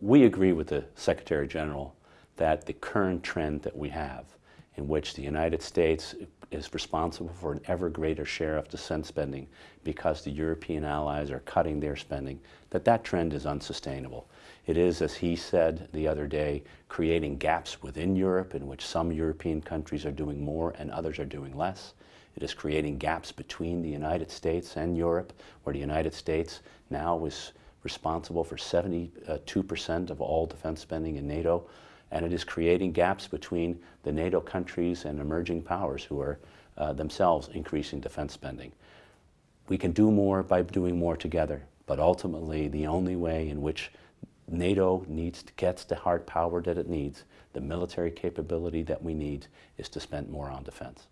We agree with the Secretary General that the current trend that we have, in which the United States is responsible for an ever greater share of defense spending because the European allies are cutting their spending, that that trend is unsustainable. It is, as he said the other day, creating gaps within Europe in which some European countries are doing more and others are doing less. It is creating gaps between the United States and Europe, where the United States now is responsible for 72% of all defense spending in NATO, and it is creating gaps between the NATO countries and emerging powers who are uh, themselves increasing defense spending. We can do more by doing more together, but ultimately the only way in which NATO needs to, gets the hard power that it needs, the military capability that we need, is to spend more on defense.